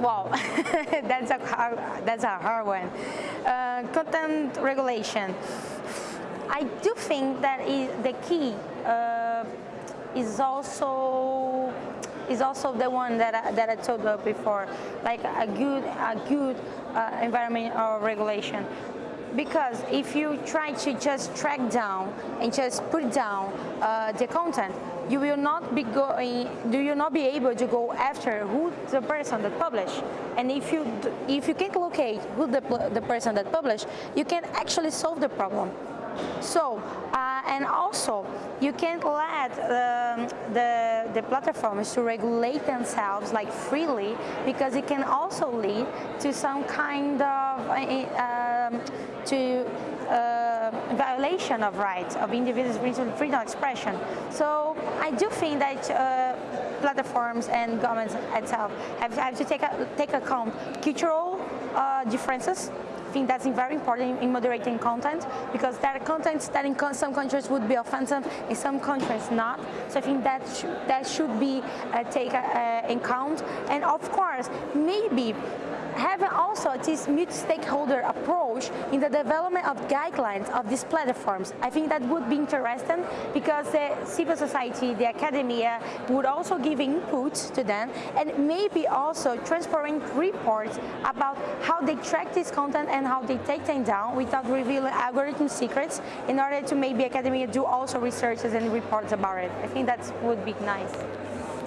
Wow, that's a hard, that's a hard one. Uh, content regulation. I do think that is the key uh, is also is also the one that I, that I told you before, like a good a good uh, environmental regulation. Because if you try to just track down and just put down uh, the content, you will not be going, do you not be able to go after who the person that published. And if you if you can't locate who the, the person that published, you can actually solve the problem. So, uh, and also, you can't let um, the, the platforms to regulate themselves like freely because it can also lead to some kind of, uh, um, to uh, violation of rights of individuals' freedom of expression. So I do think that uh, platforms and governments itself have, have to take, a, take account cultural uh, differences I think that's very important in moderating content because there are contents that in some countries would be offensive, in some countries not. So I think that, sh that should be uh, taken uh, in count. And of course, maybe having also this multi-stakeholder approach in the development of guidelines of these platforms. I think that would be interesting because the civil society, the academia would also give input to them and maybe also transparent reports about how they track this content and how they take them down without revealing algorithm secrets in order to maybe academia do also researches and reports about it. I think that would be nice.